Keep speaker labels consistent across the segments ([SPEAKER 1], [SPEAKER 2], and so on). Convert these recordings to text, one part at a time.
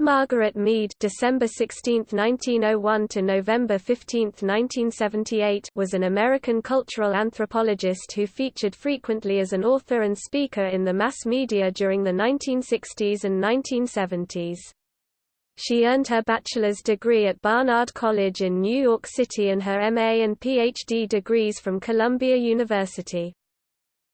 [SPEAKER 1] Margaret Mead December 16, 1901 to November 15, 1978 was an American cultural anthropologist who featured frequently as an author and speaker in the mass media during the 1960s and 1970s. She earned her bachelor's degree at Barnard College in New York City and her MA and PhD degrees from Columbia University.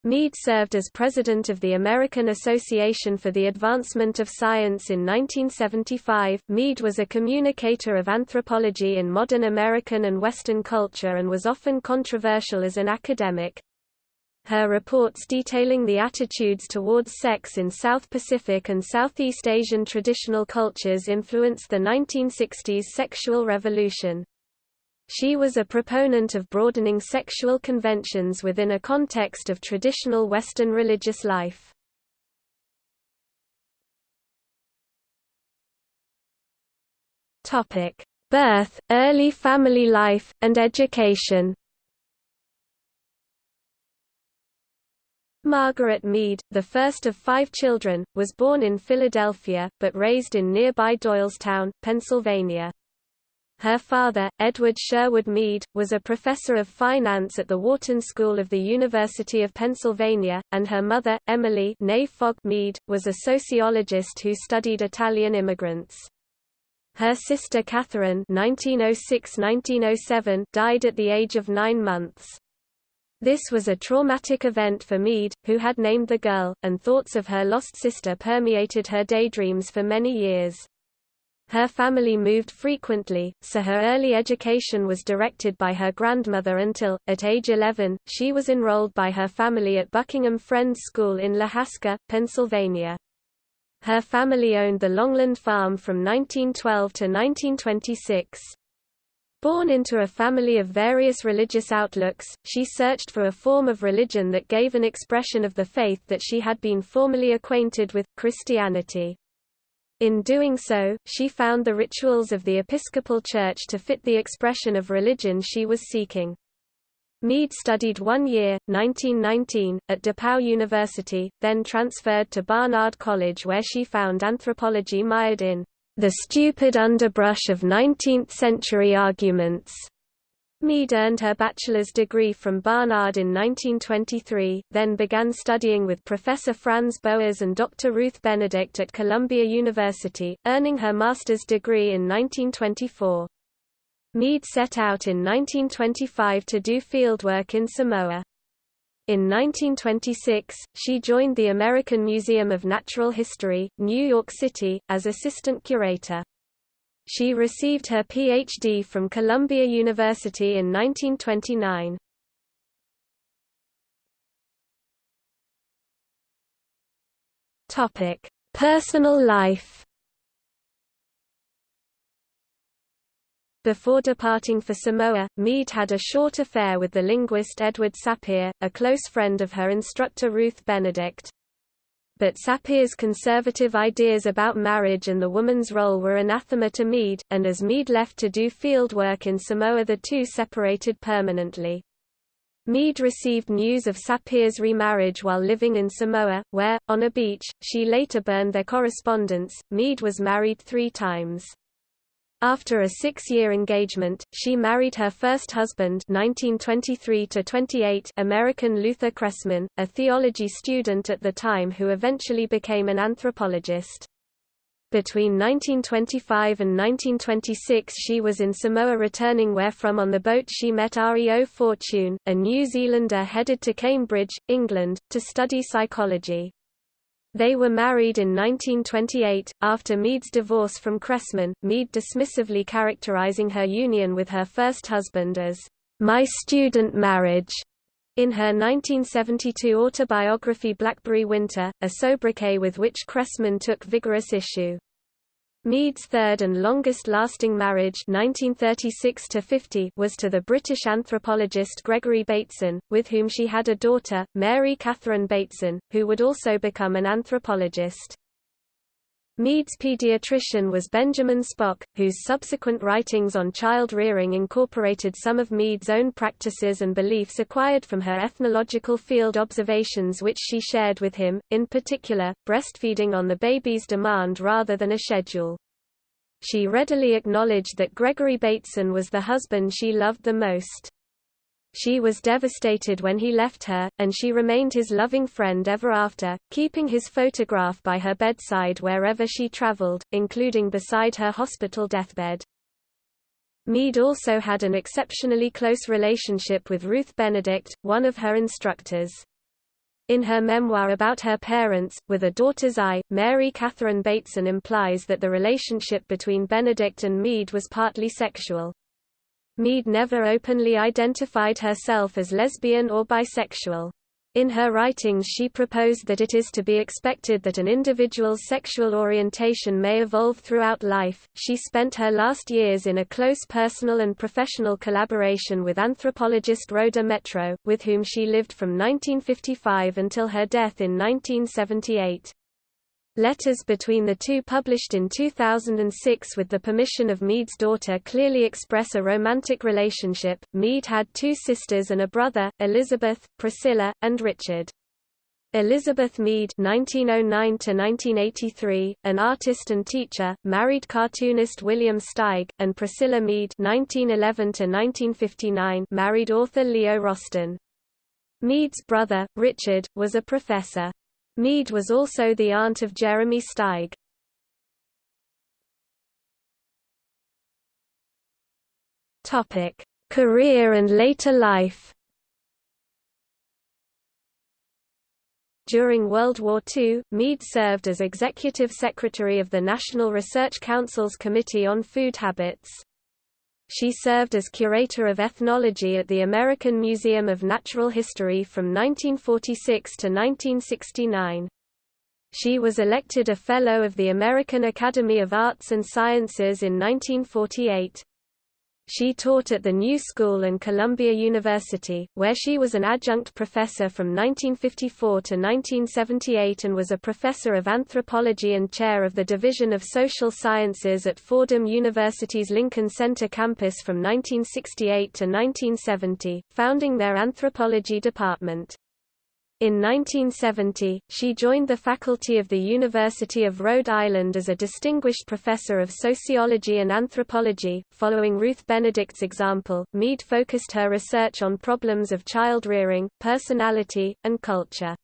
[SPEAKER 1] Mead served as president of the American Association for the Advancement of Science in 1975. Mead was a communicator of anthropology in modern American and Western culture and was often controversial as an academic. Her reports detailing the attitudes towards sex in South Pacific and Southeast Asian traditional cultures influenced the 1960s sexual revolution. She was a proponent of broadening sexual conventions within a context of traditional Western religious life. Birth, early family life, and education Margaret Mead, the first of five children, was born in Philadelphia, but raised in nearby Doylestown, Pennsylvania. Her father, Edward Sherwood Mead, was a professor of finance at the Wharton School of the University of Pennsylvania, and her mother, Emily Mead, was a sociologist who studied Italian immigrants. Her sister Catherine (1906–1907) died at the age of nine months. This was a traumatic event for Mead, who had named the girl, and thoughts of her lost sister permeated her daydreams for many years. Her family moved frequently, so her early education was directed by her grandmother until, at age 11, she was enrolled by her family at Buckingham Friends School in Lahaska, Pennsylvania. Her family owned the Longland Farm from 1912 to 1926. Born into a family of various religious outlooks, she searched for a form of religion that gave an expression of the faith that she had been formerly acquainted with, Christianity. In doing so, she found the rituals of the Episcopal Church to fit the expression of religion she was seeking. Mead studied one year, 1919, at DePauw University, then transferred to Barnard College where she found anthropology mired in the stupid underbrush of 19th-century arguments. Mead earned her bachelor's degree from Barnard in 1923, then began studying with Professor Franz Boas and Dr. Ruth Benedict at Columbia University, earning her master's degree in 1924. Mead set out in 1925 to do fieldwork in Samoa. In 1926, she joined the American Museum of Natural History, New York City, as assistant curator. She received her Ph.D. from Columbia University in 1929. Topic: Personal life. Before departing for Samoa, Mead had a short affair with the linguist Edward Sapir, a close friend of her instructor Ruth Benedict but Sapir's conservative ideas about marriage and the woman's role were anathema to Mead, and as Mead left to do fieldwork in Samoa the two separated permanently. Mead received news of Sapir's remarriage while living in Samoa, where, on a beach, she later burned their correspondence. Mead was married three times. After a six-year engagement, she married her first husband 1923 American Luther Cressman, a theology student at the time who eventually became an anthropologist. Between 1925 and 1926 she was in Samoa returning wherefrom on the boat she met Reo Fortune, a New Zealander headed to Cambridge, England, to study psychology. They were married in 1928, after Mead's divorce from Cressman, Mead dismissively characterizing her union with her first husband as, "...my student marriage." In her 1972 autobiography Blackberry Winter, a sobriquet with which Cressman took vigorous issue. Mead's third and longest-lasting marriage 1936 was to the British anthropologist Gregory Bateson, with whom she had a daughter, Mary Catherine Bateson, who would also become an anthropologist. Mead's pediatrician was Benjamin Spock, whose subsequent writings on child rearing incorporated some of Mead's own practices and beliefs acquired from her ethnological field observations which she shared with him, in particular, breastfeeding on the baby's demand rather than a schedule. She readily acknowledged that Gregory Bateson was the husband she loved the most. She was devastated when he left her, and she remained his loving friend ever after, keeping his photograph by her bedside wherever she traveled, including beside her hospital deathbed. Mead also had an exceptionally close relationship with Ruth Benedict, one of her instructors. In her memoir about her parents, With a Daughter's Eye, Mary Catherine Bateson implies that the relationship between Benedict and Mead was partly sexual. Mead never openly identified herself as lesbian or bisexual. In her writings she proposed that it is to be expected that an individual's sexual orientation may evolve throughout life. She spent her last years in a close personal and professional collaboration with anthropologist Rhoda Métraux, with whom she lived from 1955 until her death in 1978. Letters between the two published in 2006 with the permission of Mead's daughter clearly express a romantic relationship. Mead had two sisters and a brother, Elizabeth, Priscilla, and Richard. Elizabeth Mead (1909–1983), an artist and teacher, married cartoonist William Steig, and Priscilla Mead (1911–1959), married author Leo Rosten. Mead's brother, Richard, was a professor. Mead was also the aunt of Jeremy Steig. Topic: Career and later life. During World War II, Mead served as Executive Secretary of the National Research Council's Committee on Food Habits. She served as curator of ethnology at the American Museum of Natural History from 1946 to 1969. She was elected a Fellow of the American Academy of Arts and Sciences in 1948. She taught at the New School and Columbia University, where she was an adjunct professor from 1954 to 1978 and was a professor of anthropology and chair of the Division of Social Sciences at Fordham University's Lincoln Center campus from 1968 to 1970, founding their anthropology department. In 1970, she joined the faculty of the University of Rhode Island as a distinguished professor of sociology and anthropology. Following Ruth Benedict's example, Mead focused her research on problems of child rearing, personality, and culture.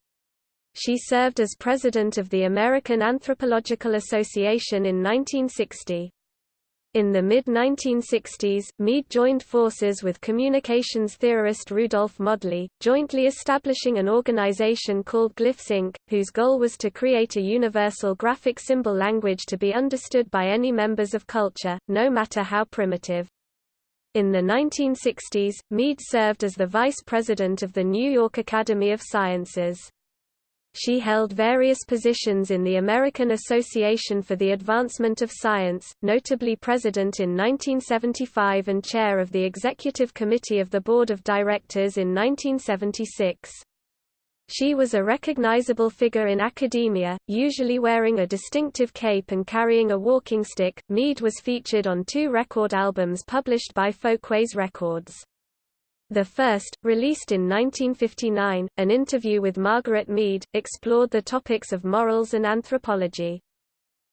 [SPEAKER 1] She served as president of the American Anthropological Association in 1960. In the mid-1960s, Mead joined forces with communications theorist Rudolf Modley, jointly establishing an organization called Glyphs Inc., whose goal was to create a universal graphic symbol language to be understood by any members of culture, no matter how primitive. In the 1960s, Mead served as the vice president of the New York Academy of Sciences. She held various positions in the American Association for the Advancement of Science, notably president in 1975 and chair of the Executive Committee of the Board of Directors in 1976. She was a recognizable figure in academia, usually wearing a distinctive cape and carrying a walking stick. Mead was featured on two record albums published by Folkways Records. The first, released in 1959, an interview with Margaret Mead, explored the topics of morals and anthropology.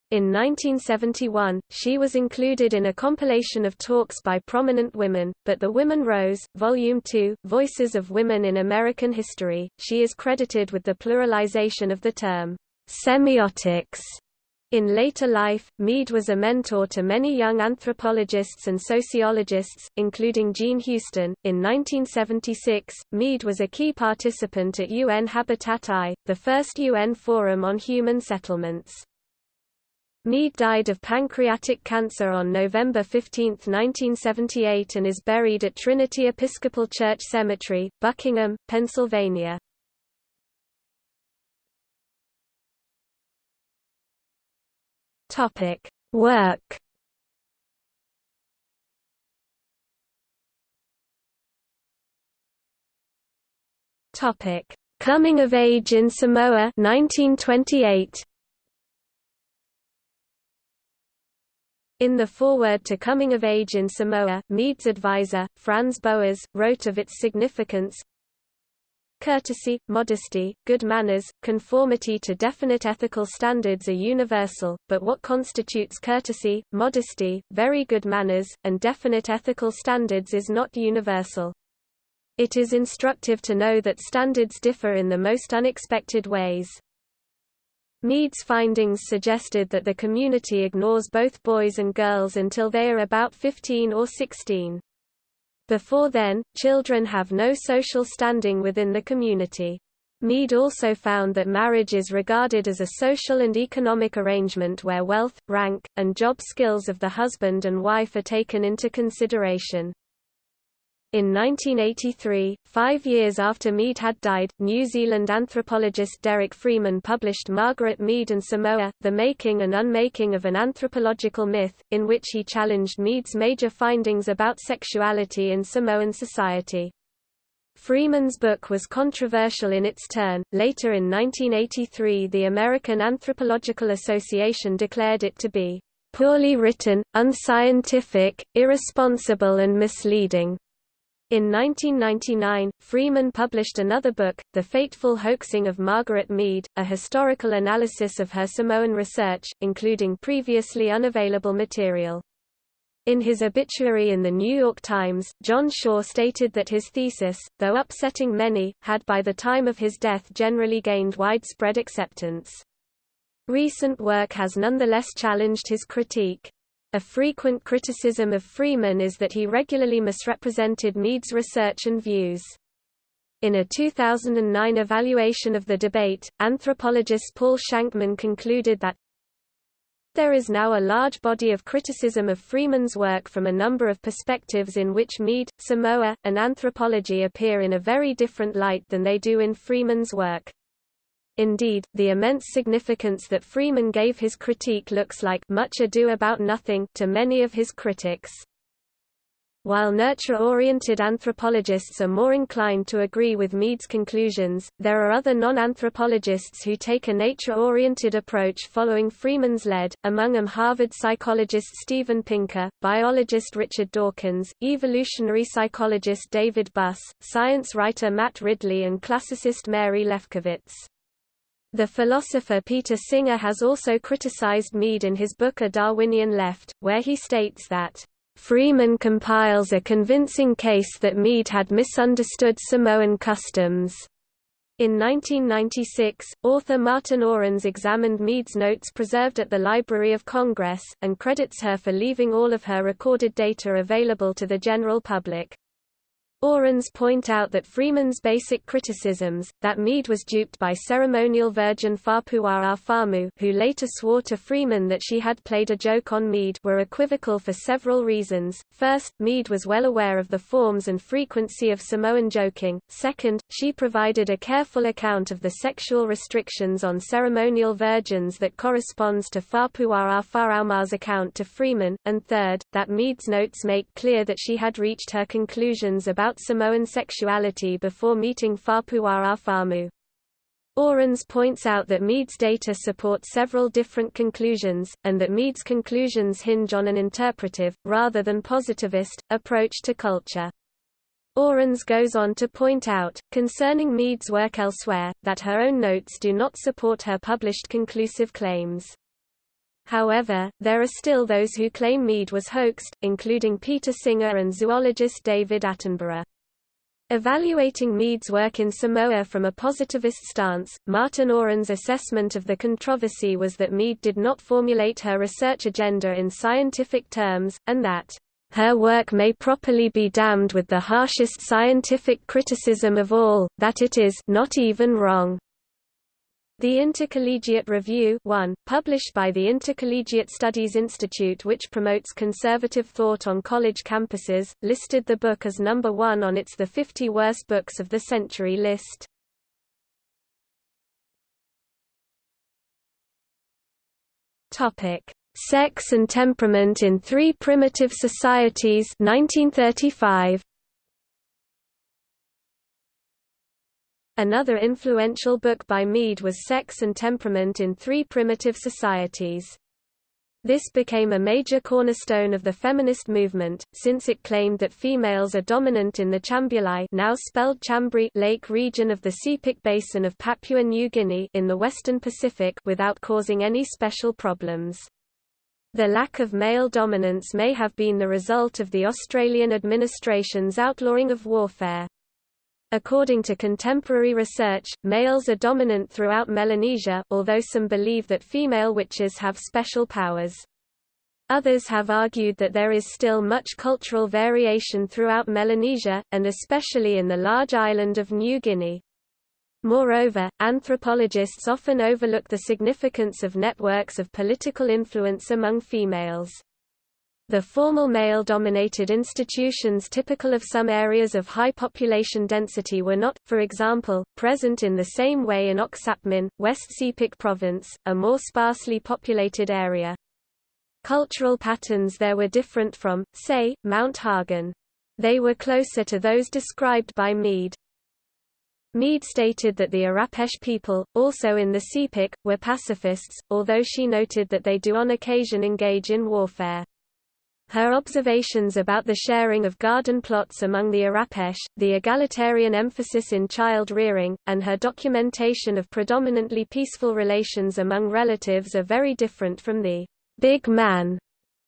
[SPEAKER 1] In 1971, she was included in a compilation of talks by prominent women, but The Women Rose, Volume 2, Voices of Women in American History, she is credited with the pluralization of the term, semiotics, in later life, Mead was a mentor to many young anthropologists and sociologists, including Jean Houston. In 1976, Mead was a key participant at UN Habitat I, the first UN Forum on Human Settlements. Mead died of pancreatic cancer on November 15, 1978 and is buried at Trinity Episcopal Church Cemetery, Buckingham, Pennsylvania. Topic: Work. Topic: Coming of Age in Samoa 1928. In the foreword to Coming of Age in Samoa, Mead's advisor, Franz Boas, wrote of its significance, courtesy, modesty, good manners, conformity to definite ethical standards are universal, but what constitutes courtesy, modesty, very good manners, and definite ethical standards is not universal. It is instructive to know that standards differ in the most unexpected ways. Mead's findings suggested that the community ignores both boys and girls until they are about 15 or 16. Before then, children have no social standing within the community. Mead also found that marriage is regarded as a social and economic arrangement where wealth, rank, and job skills of the husband and wife are taken into consideration. In 1983, five years after Mead had died, New Zealand anthropologist Derek Freeman published Margaret Mead and Samoa, The Making and Unmaking of an Anthropological Myth, in which he challenged Mead's major findings about sexuality in Samoan society. Freeman's book was controversial in its turn. Later in 1983, the American Anthropological Association declared it to be poorly written, unscientific, irresponsible and misleading. In 1999, Freeman published another book, The Fateful Hoaxing of Margaret Mead, a historical analysis of her Samoan research, including previously unavailable material. In his obituary in The New York Times, John Shaw stated that his thesis, though upsetting many, had by the time of his death generally gained widespread acceptance. Recent work has nonetheless challenged his critique. A frequent criticism of Freeman is that he regularly misrepresented Mead's research and views. In a 2009 evaluation of the debate, anthropologist Paul Shankman concluded that there is now a large body of criticism of Freeman's work from a number of perspectives in which Mead, Samoa, and anthropology appear in a very different light than they do in Freeman's work. Indeed, the immense significance that Freeman gave his critique looks like much ado about nothing to many of his critics. While nurture-oriented anthropologists are more inclined to agree with Mead's conclusions, there are other non-anthropologists who take a nature-oriented approach following Freeman's lead, among them Harvard psychologist Steven Pinker, biologist Richard Dawkins, evolutionary psychologist David Buss, science writer Matt Ridley and classicist Mary Lefkowitz. The philosopher Peter Singer has also criticized Mead in his book A Darwinian Left, where he states that, "...Freeman compiles a convincing case that Mead had misunderstood Samoan customs." In 1996, author Martin Orans examined Mead's notes preserved at the Library of Congress, and credits her for leaving all of her recorded data available to the general public. Orans point out that Freeman's basic criticisms, that Mead was duped by ceremonial virgin Fa'apua'a Fa'amū who later swore to Freeman that she had played a joke on Mead were equivocal for several reasons. First, Mead was well aware of the forms and frequency of Samoan joking. Second, she provided a careful account of the sexual restrictions on ceremonial virgins that corresponds to Fa'apua'a Fa'amū's account to Freeman. And third, that Mead's notes make clear that she had reached her conclusions about about Samoan sexuality before meeting Fa'apua'a Fa'amū. Orans points out that Mead's data support several different conclusions, and that Mead's conclusions hinge on an interpretive, rather than positivist, approach to culture. Orans goes on to point out, concerning Mead's work elsewhere, that her own notes do not support her published conclusive claims. However, there are still those who claim Mead was hoaxed, including Peter Singer and zoologist David Attenborough. Evaluating Mead's work in Samoa from a positivist stance, Martin Orans' assessment of the controversy was that Mead did not formulate her research agenda in scientific terms, and that her work may properly be damned with the harshest scientific criticism of all, that it is not even wrong. The Intercollegiate Review 1, published by the Intercollegiate Studies Institute which promotes conservative thought on college campuses, listed the book as number one on its The 50 Worst Books of the Century list. Sex and Temperament in Three Primitive Societies 1935. Another influential book by Mead was Sex and Temperament in Three Primitive Societies. This became a major cornerstone of the feminist movement, since it claimed that females are dominant in the Tchambuli now spelled Chambri lake region of the Sepik Basin of Papua New Guinea in the western Pacific without causing any special problems. The lack of male dominance may have been the result of the Australian administration's outlawing of warfare. According to contemporary research, males are dominant throughout Melanesia, although some believe that female witches have special powers. Others have argued that there is still much cultural variation throughout Melanesia, and especially in the large island of New Guinea. Moreover, anthropologists often overlook the significance of networks of political influence among females. The formal male-dominated institutions typical of some areas of high population density were not, for example, present in the same way in Oksapmin, West Sepik Province, a more sparsely populated area. Cultural patterns there were different from, say, Mount Hagen. They were closer to those described by Mead. Mead stated that the Arapesh people, also in the Sepik, were pacifists, although she noted that they do on occasion engage in warfare. Her observations about the sharing of garden plots among the Arapesh, the egalitarian emphasis in child rearing, and her documentation of predominantly peaceful relations among relatives are very different from the big man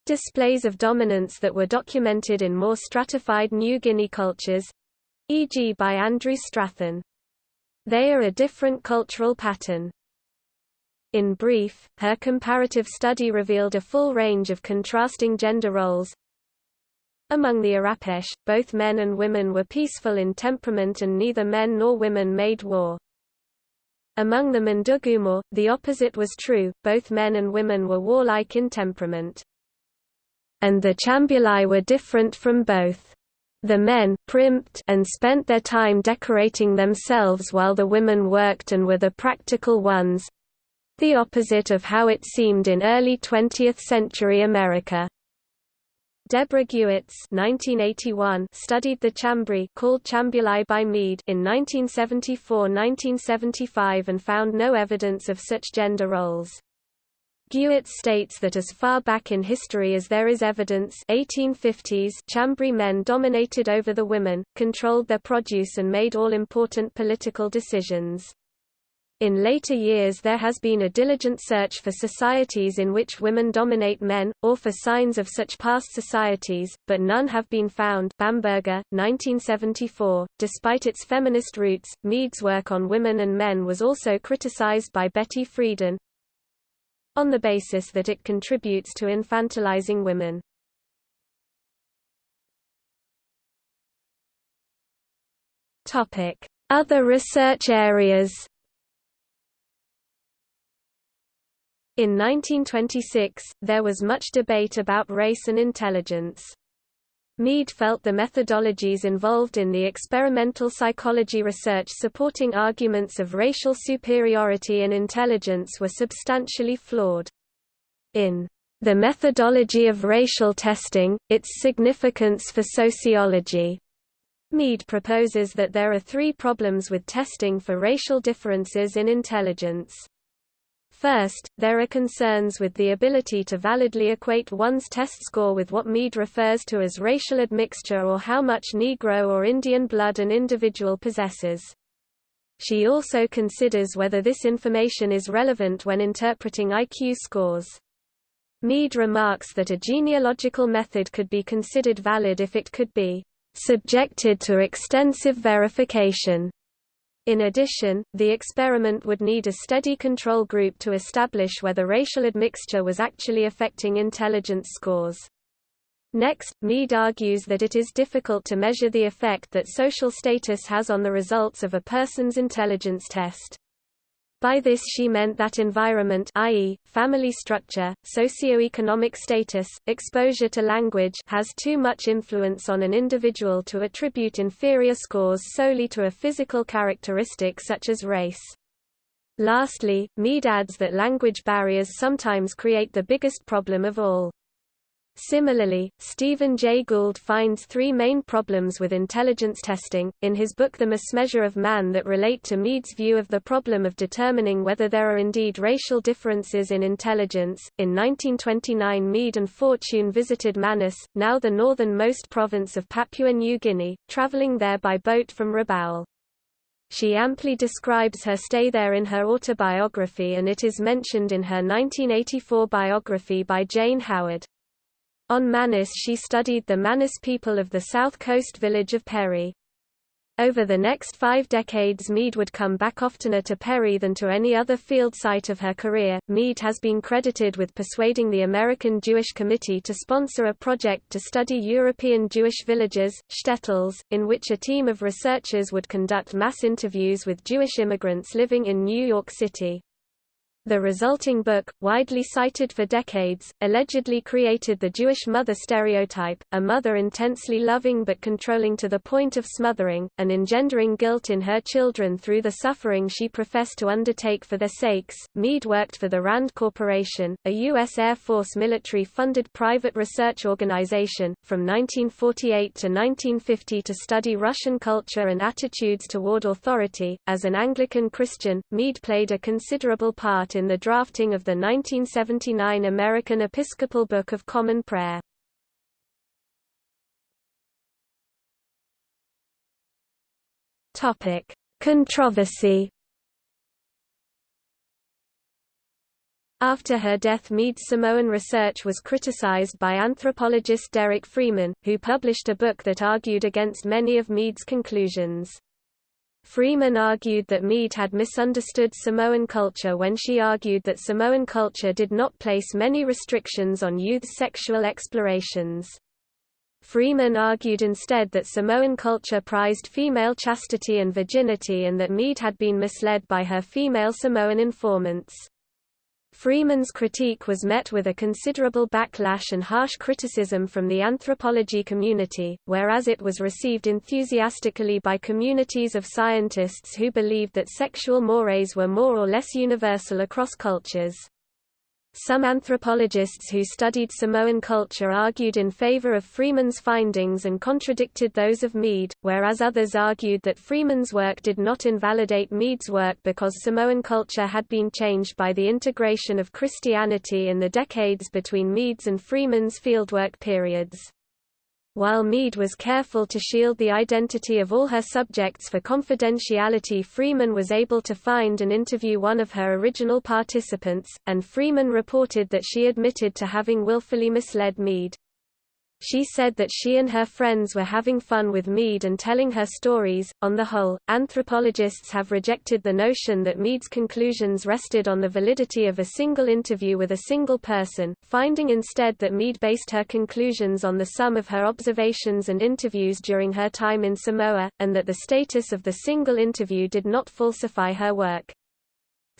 [SPEAKER 1] displays of dominance that were documented in more stratified New Guinea cultures e.g. by Andrew Strathern. They are a different cultural pattern. In brief, her comparative study revealed a full range of contrasting gender roles. Among the Arapesh, both men and women were peaceful in temperament and neither men nor women made war. Among the Mundugumor, the opposite was true, both men and women were warlike in temperament. And the Tchambuli were different from both. The men primped and spent their time decorating themselves while the women worked and were the practical ones, the opposite of how it seemed in early 20th-century America. Deborah Gewertz 1981 studied the Chambri called Tchambuli by Mead in 1974–1975 and found no evidence of such gender roles. Gewertz states that as far back in history as there is evidence 1850s Chambri men dominated over the women, controlled their produce and made all important political decisions. In later years there has been a diligent search for societies in which women dominate men, or for signs of such past societies, but none have been found Bamberger, 1974. Despite its feminist roots, Mead's work on women and men was also criticized by Betty Friedan on the basis that it contributes to infantilizing women. Other research areas In 1926, there was much debate about race and intelligence. Mead felt the methodologies involved in the experimental psychology research supporting arguments of racial superiority and intelligence were substantially flawed. In The Methodology of Racial Testing, Its Significance for Sociology, Mead proposes that there are three problems with testing for racial differences in intelligence. First, there are concerns with the ability to validly equate one's test score with what Mead refers to as racial admixture or how much Negro or Indian blood an individual possesses. She also considers whether this information is relevant when interpreting IQ scores. Mead remarks that a genealogical method could be considered valid if it could be subjected to extensive verification. In addition, the experiment would need a steady control group to establish whether racial admixture was actually affecting intelligence scores. Next, Mead argues that it is difficult to measure the effect that social status has on the results of a person's intelligence test. By this she meant that environment i.e., family structure, socioeconomic status, exposure to language has too much influence on an individual to attribute inferior scores solely to a physical characteristic such as race. Lastly, Mead adds that language barriers sometimes create the biggest problem of all. Similarly, Stephen Jay Gould finds three main problems with intelligence testing, in his book The Mismeasure of Man that relate to Mead's view of the problem of determining whether there are indeed racial differences in intelligence. In 1929 Mead and Fortune visited Manus, now the northernmost province of Papua New Guinea, travelling there by boat from Rabaul. She amply describes her stay there in her autobiography and it is mentioned in her 1984 biography by Jane Howard. On Manus she studied the Manus people of the south coast village of Peri. Over the next five decades Mead would come back oftener to Peri than to any other field site of her career. Mead has been credited with persuading the American Jewish Committee to sponsor a project to study European Jewish villages, shtetls, in which a team of researchers would conduct mass interviews with Jewish immigrants living in New York City. The resulting book, widely cited for decades, allegedly created the Jewish mother stereotype, a mother intensely loving but controlling to the point of smothering, and engendering guilt in her children through the suffering she professed to undertake for their sakes. Mead worked for the RAND Corporation, a U.S. Air Force military-funded private research organization, from 1948 to 1950 to study Russian culture and attitudes toward authority. As an Anglican Christian, Mead played a considerable part in the drafting of the 1979 American Episcopal Book of Common Prayer. Topic: Controversy. After her death Mead's Samoan research was criticized by anthropologist Derek Freeman, who published a book that argued against many of Mead's conclusions. Freeman argued that Mead had misunderstood Samoan culture when she argued that Samoan culture did not place many restrictions on youth's sexual explorations. Freeman argued instead that Samoan culture prized female chastity and virginity and that Mead had been misled by her female Samoan informants. Freeman's critique was met with a considerable backlash and harsh criticism from the anthropology community, whereas it was received enthusiastically by communities of scientists who believed that sexual mores were more or less universal across cultures. Some anthropologists who studied Samoan culture argued in favor of Freeman's findings and contradicted those of Mead, whereas others argued that Freeman's work did not invalidate Mead's work because Samoan culture had been changed by the integration of Christianity in the decades between Mead's and Freeman's fieldwork periods. While Mead was careful to shield the identity of all her subjects for confidentiality Freeman was able to find and interview one of her original participants, and Freeman reported that she admitted to having willfully misled Mead. She said that she and her friends were having fun with Mead and telling her stories. On the whole, anthropologists have rejected the notion that Mead's conclusions rested on the validity of a single interview with a single person, finding instead that Mead based her conclusions on the sum of her observations and interviews during her time in Samoa, and that the status of the single interview did not falsify her work.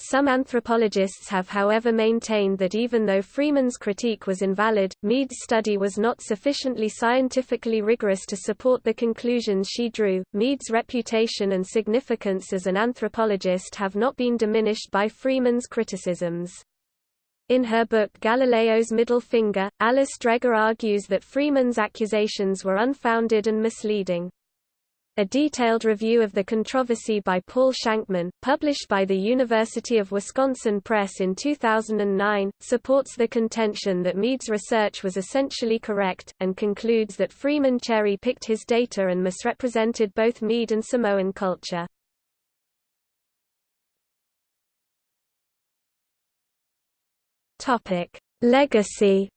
[SPEAKER 1] Some anthropologists have however maintained that even though Freeman's critique was invalid, Mead's study was not sufficiently scientifically rigorous to support the conclusions she drew. Mead's reputation and significance as an anthropologist have not been diminished by Freeman's criticisms. In her book Galileo's Middle Finger, Alice Dreger argues that Freeman's accusations were unfounded and misleading. A detailed review of the controversy by Paul Shankman, published by the University of Wisconsin Press in 2009, supports the contention that Mead's research was essentially correct, and concludes that Freeman cherry-picked his data and misrepresented both Mead and Samoan culture. Legacy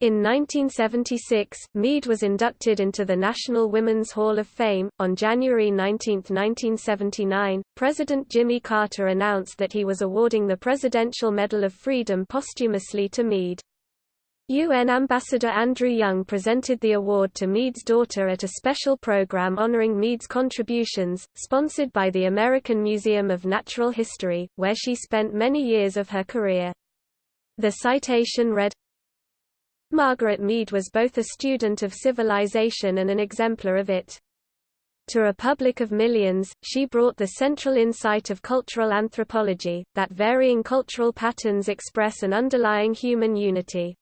[SPEAKER 1] In 1976, Mead was inducted into the National Women's Hall of Fame. On January 19, 1979, President Jimmy Carter announced that he was awarding the Presidential Medal of Freedom posthumously to Mead. UN Ambassador Andrew Young presented the award to Mead's daughter at a special program honoring Mead's contributions, sponsored by the American Museum of Natural History, where she spent many years of her career. The citation read, Margaret Mead was both a student of civilization and an exemplar of it. To a public of millions, she brought the central insight of cultural anthropology, that varying cultural patterns express an underlying human unity.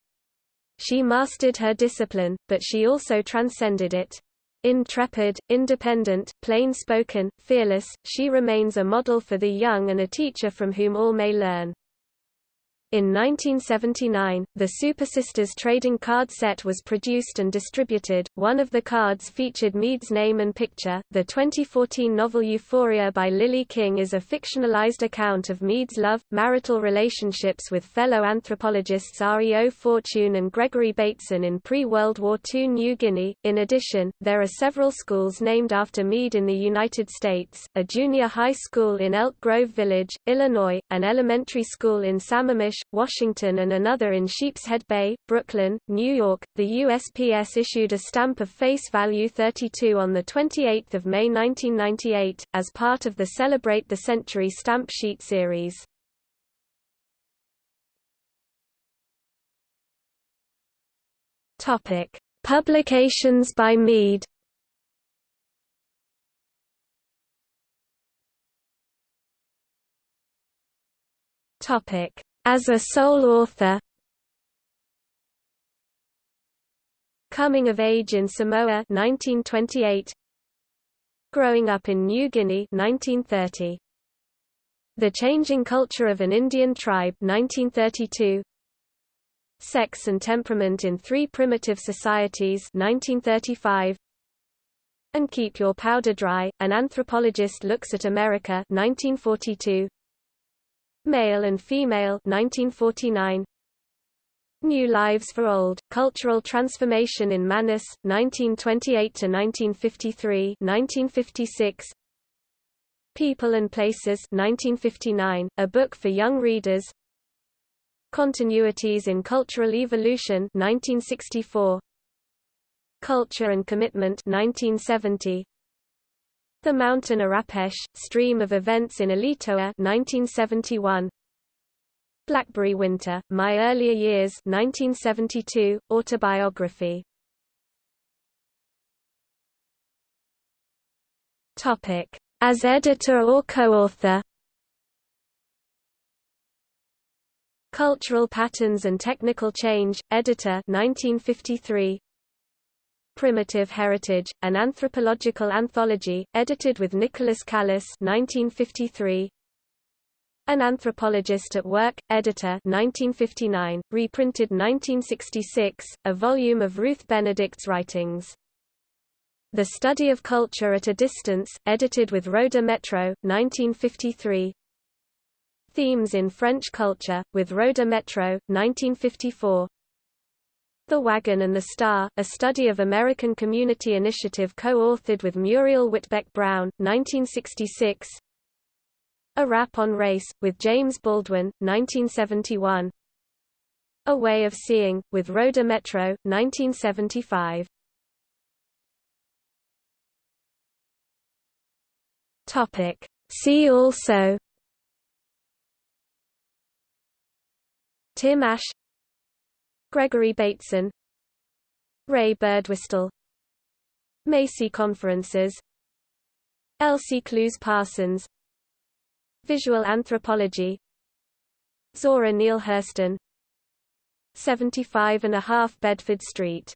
[SPEAKER 1] She mastered her discipline, but she also transcended it. Intrepid, independent, plain-spoken, fearless, she remains a model for the young and a teacher from whom all may learn. In 1979, the Super Sisters trading card set was produced and distributed. One of the cards featured Mead's name and picture. The 2014 novel Euphoria by Lily King is a fictionalized account of Mead's love, marital relationships with fellow anthropologists R.E.O. Fortune and Gregory Bateson in pre-World War II New Guinea. In addition, there are several schools named after Mead in the United States, a junior high school in Elk Grove Village, Illinois, an elementary school in Sammamish, Washington and another in Sheepshead Bay, Brooklyn, New York. The USPS issued a stamp of face value 32 on 28 May 1998, as part of the Celebrate the Century stamp sheet series. Publications by Mead. Topic: as a sole author. Coming of Age in Samoa 1928 Growing Up in New Guinea 1930 The Changing Culture of an Indian Tribe 1932 Sex and Temperament in Three Primitive Societies 1935 and Keep Your Powder Dry, An Anthropologist Looks at America 1942 Male and Female 1949 New Lives for Old, Cultural Transformation in Manus, 1928–1953 1956. People and Places 1959, a book for young readers Continuities in Cultural Evolution 1964. Culture and Commitment 1970. The Mountain Arapesh, Stream of Events in Alitoa 1971. Blackberry Winter, My Earlier Years 1972, autobiography. As editor or co-author Cultural Patterns and Technical Change, editor 1953 Primitive Heritage, an anthropological anthology, edited with Nicolas Calas 1953. An Anthropologist at Work, editor 1959, reprinted 1966, a volume of Ruth Benedict's writings. The Study of Culture at a Distance, edited with Rhoda Métraux, 1953. Themes in French Culture, with Rhoda Métraux, 1954. The Wagon and the Star, a study of American Community Initiative co-authored with Muriel Whitbeck Brown, 1966 A Rap on Race, with James Baldwin, 1971 A Way of Seeing, with Rhoda Métraux, 1975 See also. Tim Asch Gregory Bateson Ray Birdwhistell Macy Conferences Elsie Clews Parsons Visual Anthropology Zora Neale Hurston 75 and a half Bedford Street